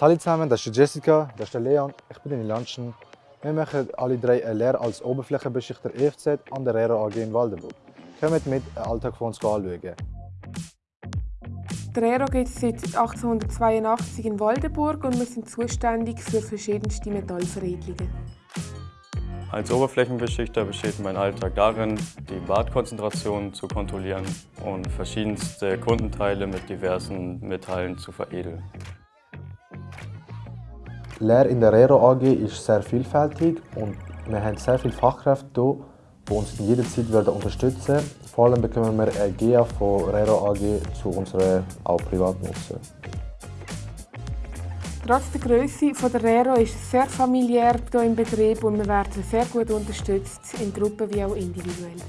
Hallo zusammen, das ist Jessica, das ist Leon, ich bin in Lanschen. Wir machen alle drei eine Lehre als Oberflächenbeschichter EFZ an der Rero AG in Waldenburg. Kommt mit, den Alltag von uns anschauen. Der Rero gibt es seit 1882 in Waldenburg und wir sind zuständig für verschiedenste Metallveredelungen. Als Oberflächenbeschichter besteht mein Alltag darin, die Badkonzentration zu kontrollieren und verschiedenste Kundenteile mit diversen Metallen zu veredeln. Die Lehre in der Rero AG ist sehr vielfältig und wir haben sehr viele Fachkräfte hier, die uns in jeder Zeit unterstützen werden. Vor allem bekommen wir eine GA von Rero AG zu unserer auch Privatnutzen. Trotz der Größe der Rero ist es sehr familiär hier im Betrieb und wir werden sehr gut unterstützt, in Gruppen wie auch individuell.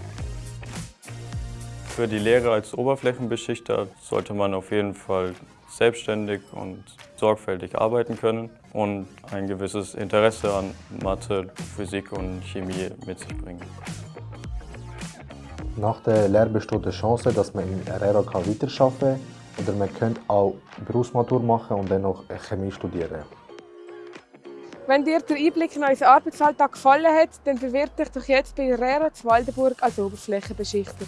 Für die Lehre als Oberflächenbeschichter sollte man auf jeden Fall selbstständig und sorgfältig arbeiten können und ein gewisses Interesse an Mathe, Physik und Chemie mit sich bringen. Nach der Lehre besteht die Chance, dass man in Rero weiterarbeiten kann oder man könnte auch Berufsmatur machen und dann noch Chemie studieren. Wenn dir der Einblick in unseren Arbeitsalltag gefallen hat, dann bewirb dich doch jetzt bei zu Waldenburg als Oberflächenbeschichter.